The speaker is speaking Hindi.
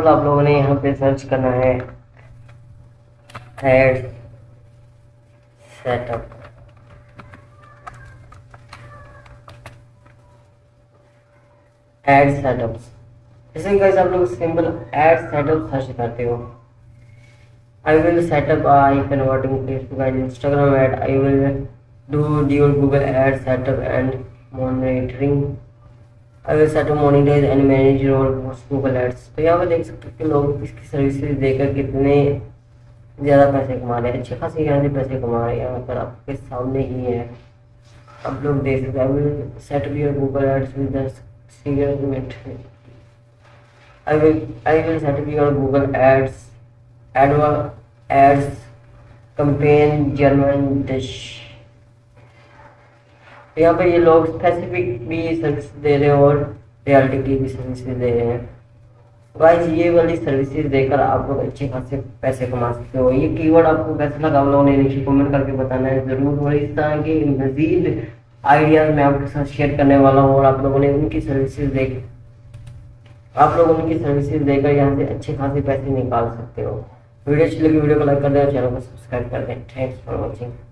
सिंपल आप लोगों ने यहाँ पे सर्च करना है। सेटअप एड सेटअप इसी कैसे आप लोग सिंपल एड सेटअप सर्च करते हो। I will setup I converting Facebook and Instagram ad I will do your Google ad setup and monitoring अगर मॉर्निंग डेज़ एंड मैनेजर और गूगल एड्स तो यहाँ पर देख सकते हो कि लोग इसकी सर्विसेज़ देकर कितने ज़्यादा पैसे कमा रहे हैं। अच्छे खास यहाँ से पैसे कमा रहे हैं। यहाँ पर आपके सामने ही है। आप लोग देख सकते हैं। सेट भी है गूगल एड्स भी दस मिनट सेट भी और गूगल एड्स एडवा एड्स कंपेन जर्मन डिश यहाँ पे ये लोग स्पेसिफिक भी सर्विस दे रहे हैं और रियलिटी की भी सर्विसेज़ दे रहे हैं। गाइस ये वाली सर्विसेज़ देकर आप लोग अच्छे खासे पैसे कमा सकते हो। ये कीवर्ड आपको कैसा लगा आप लोगों ने नीचे कमेंट करके बताना है। ज़रूर और इस तरह के मजीद आइडियाज़ मैं आपके साथ शेयर करने वाला हूँ और आप लोगों ने उनकी सर्विसेज़ देख आप लोग उनकी सर्विसेज़ देकर यहाँ से अच्छे खासे पैसे निकाल सकते हो। वीडियो अच्छी लगी, वीडियो को लाइक कर दें और चैनल को सब्सक्राइब कर दें। Thanks for watching